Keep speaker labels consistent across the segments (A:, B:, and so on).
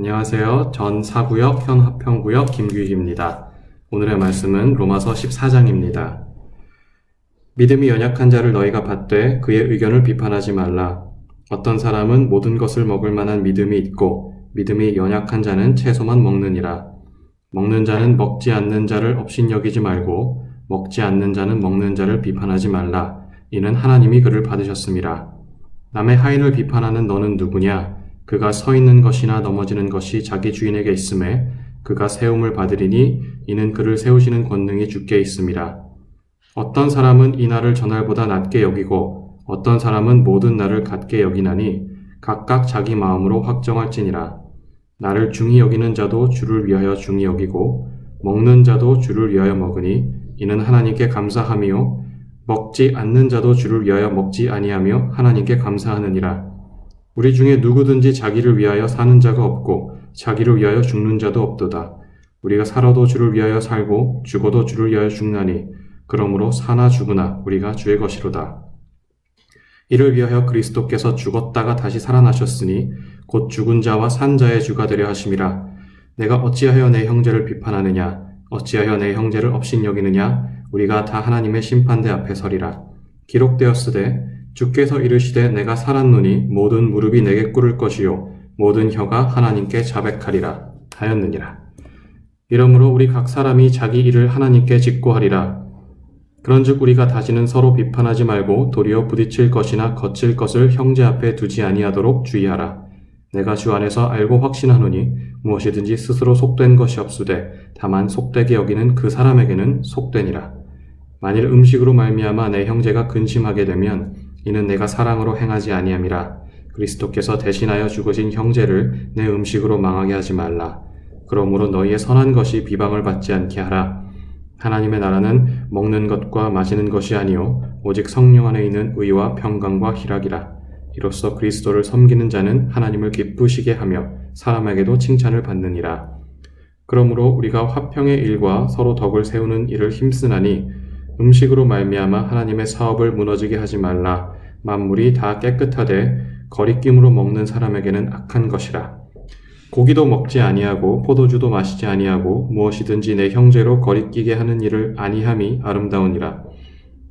A: 안녕하세요. 전 사구역 현 화평구역 김규희입니다. 오늘의 말씀은 로마서 14장입니다. 믿음이 연약한 자를 너희가 받되 그의 의견을 비판하지 말라. 어떤 사람은 모든 것을 먹을 만한 믿음이 있고 믿음이 연약한 자는 채소만 먹느니라. 먹는 자는 먹지 않는 자를 업신여기지 말고 먹지 않는 자는 먹는 자를 비판하지 말라. 이는 하나님이 그를 받으셨습니다. 남의 하인을 비판하는 너는 누구냐? 그가 서 있는 것이나 넘어지는 것이 자기 주인에게 있음에 그가 세움을 받으리니 이는 그를 세우시는 권능이 주께 있음이라. 어떤 사람은 이 날을 전날보다 낮게 여기고 어떤 사람은 모든 날을 같게 여기나니 각각 자기 마음으로 확정할지니라. 나를 중히 여기는 자도 주를 위하여 중히 여기고 먹는 자도 주를 위하여 먹으니 이는 하나님께 감사함이요 먹지 않는 자도 주를 위하여 먹지 아니하며 하나님께 감사하느니라. 우리 중에 누구든지 자기를 위하여 사는 자가 없고 자기를 위하여 죽는 자도 없도다. 우리가 살아도 주를 위하여 살고 죽어도 주를 위하여 죽나니 그러므로 사나 죽으나 우리가 주의 것이로다. 이를 위하여 그리스도께서 죽었다가 다시 살아나셨으니 곧 죽은 자와 산 자의 주가 되려 하심이라. 내가 어찌하여 내 형제를 비판하느냐? 어찌하여 내 형제를 업신여기느냐? 우리가 다 하나님의 심판대 앞에 서리라. 기록되었으되 주께서 이르시되 내가 살았노니 모든 무릎이 내게 꿇을 것이요 모든 혀가 하나님께 자백하리라 하였느니라. 이러므로 우리 각 사람이 자기 일을 하나님께 직고하리라. 그런즉 우리가 다시는 서로 비판하지 말고 도리어 부딪힐 것이나 거칠 것을 형제 앞에 두지 아니하도록 주의하라. 내가 주 안에서 알고 확신하노니 무엇이든지 스스로 속된 것이 없으되 다만 속되게 여기는 그 사람에게는 속되니라. 만일 음식으로 말미암아 내 형제가 근심하게 되면 이는 내가 사랑으로 행하지 아니함이라. 그리스도께서 대신하여 죽으신 형제를 내 음식으로 망하게 하지 말라. 그러므로 너희의 선한 것이 비방을 받지 않게 하라. 하나님의 나라는 먹는 것과 마시는 것이 아니요 오직 성령 안에 있는 의와 평강과 희락이라. 이로써 그리스도를 섬기는 자는 하나님을 기쁘시게 하며 사람에게도 칭찬을 받느니라. 그러므로 우리가 화평의 일과 서로 덕을 세우는 일을 힘쓰나니 음식으로 말미암아 하나님의 사업을 무너지게 하지 말라. 만물이 다 깨끗하되 거리낌으로 먹는 사람에게는 악한 것이라. 고기도 먹지 아니하고 포도주도 마시지 아니하고 무엇이든지 내 형제로 거리끼게 하는 일을 아니함이 아름다우니라.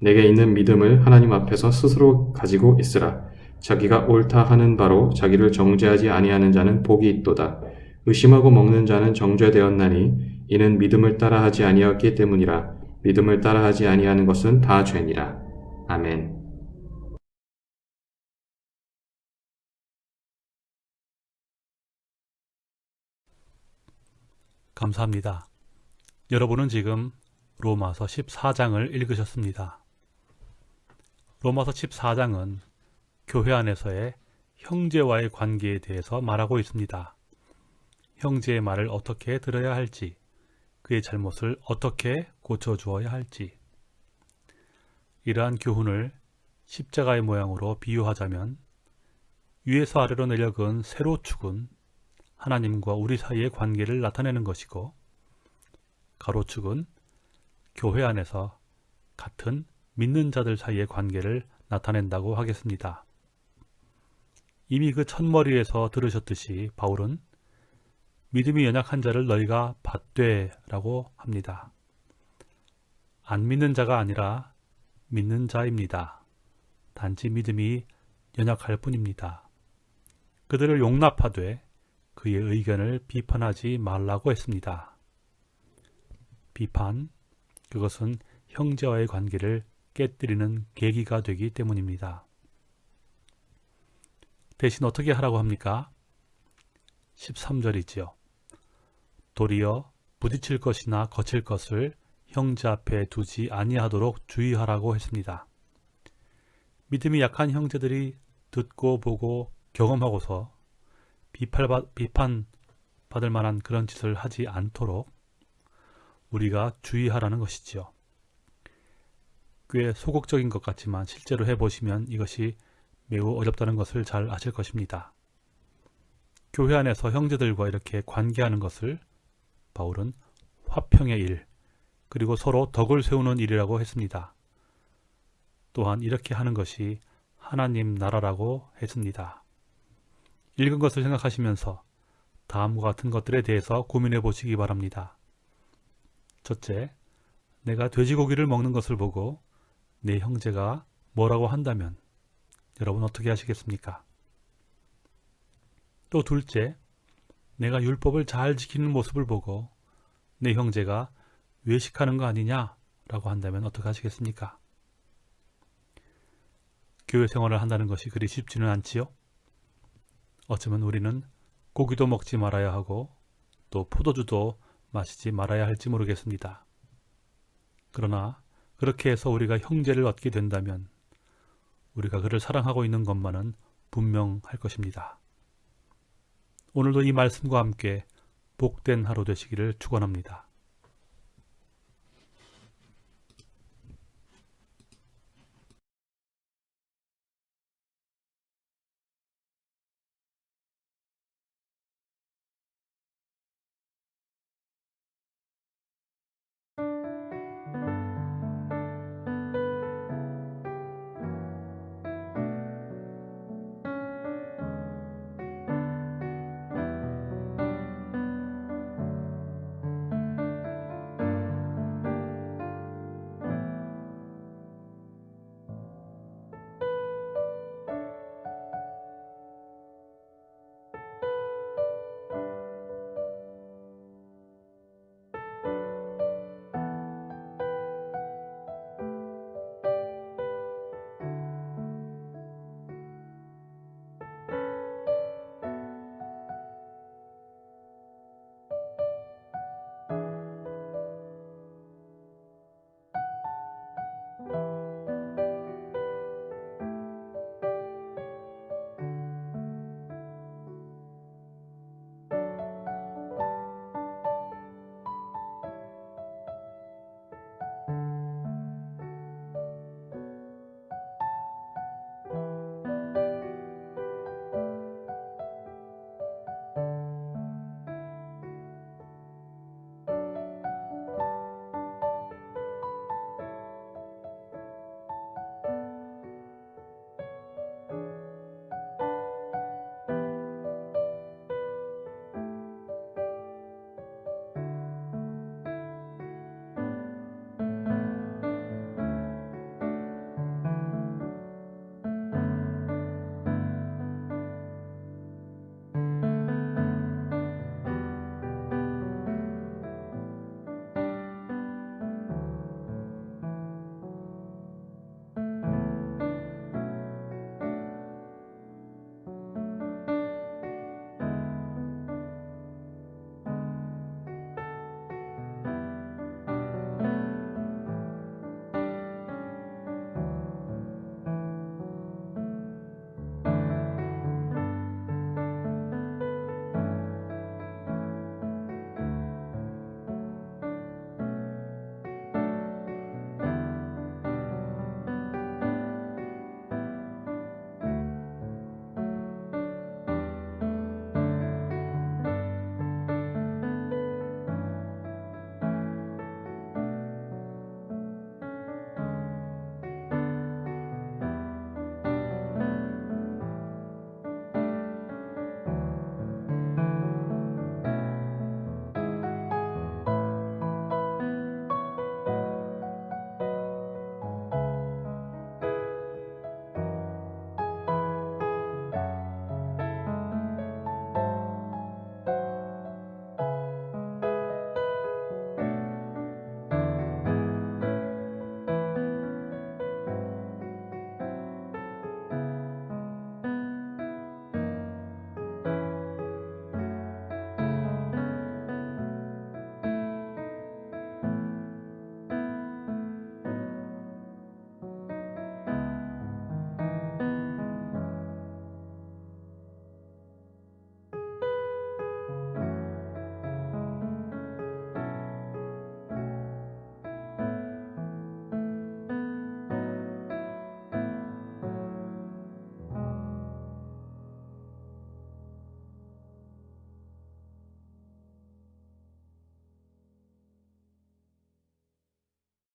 A: 내게 있는 믿음을 하나님 앞에서 스스로 가지고 있으라. 자기가 옳다 하는 바로 자기를 정죄하지 아니하는 자는 복이 있도다. 의심하고 먹는 자는 정죄되었나니 이는 믿음을 따라하지 아니하였기 때문이라. 믿음을 따라하지 아니하는 것은 다 죄니라. 아멘.
B: 감사합니다. 여러분은 지금 로마서 14장을 읽으셨습니다. 로마서 14장은 교회 안에서의 형제와의 관계에 대해서 말하고 있습니다. 형제의 말을 어떻게 들어야 할지, 그의 잘못을 어떻게 고쳐 주어야 할지 이러한 교훈을 십자가의 모양으로 비유하자면 위에서 아래로 내려근 세로축은 하나님과 우리 사이의 관계를 나타내는 것이고 가로축은 교회 안에서 같은 믿는 자들 사이의 관계를 나타낸다고 하겠습니다. 이미 그 첫머리에서 들으셨듯이 바울은 믿음이 연약한 자를 너희가 받되 라고 합니다. 안 믿는 자가 아니라 믿는 자입니다. 단지 믿음이 연약할 뿐입니다. 그들을 용납하되 그의 의견을 비판하지 말라고 했습니다. 비판, 그것은 형제와의 관계를 깨뜨리는 계기가 되기 때문입니다. 대신 어떻게 하라고 합니까? 13절이지요. 도리어 부딪힐 것이나 거칠 것을 형제 앞에 두지 아니하도록 주의하라고 했습니다. 믿음이 약한 형제들이 듣고 보고 경험하고서 비판받을 만한 그런 짓을 하지 않도록 우리가 주의하라는 것이지요. 꽤 소극적인 것 같지만 실제로 해보시면 이것이 매우 어렵다는 것을 잘 아실 것입니다. 교회 안에서 형제들과 이렇게 관계하는 것을 바울은 화평의 일, 그리고 서로 덕을 세우는 일이라고 했습니다. 또한 이렇게 하는 것이 하나님 나라라고 했습니다. 읽은 것을 생각하시면서 다음과 같은 것들에 대해서 고민해 보시기 바랍니다. 첫째, 내가 돼지고기를 먹는 것을 보고 내 형제가 뭐라고 한다면 여러분 어떻게 하시겠습니까? 또 둘째, 내가 율법을 잘 지키는 모습을 보고 내 형제가 외식하는 거 아니냐 라고 한다면 어떻게 하시겠습니까? 교회 생활을 한다는 것이 그리 쉽지는 않지요? 어쩌면 우리는 고기도 먹지 말아야 하고 또 포도주도 마시지 말아야 할지 모르겠습니다. 그러나 그렇게 해서 우리가 형제를 얻게 된다면 우리가 그를 사랑하고 있는 것만은 분명할 것입니다. 오늘도 이 말씀과 함께 복된 하루 되시기를 축원합니다.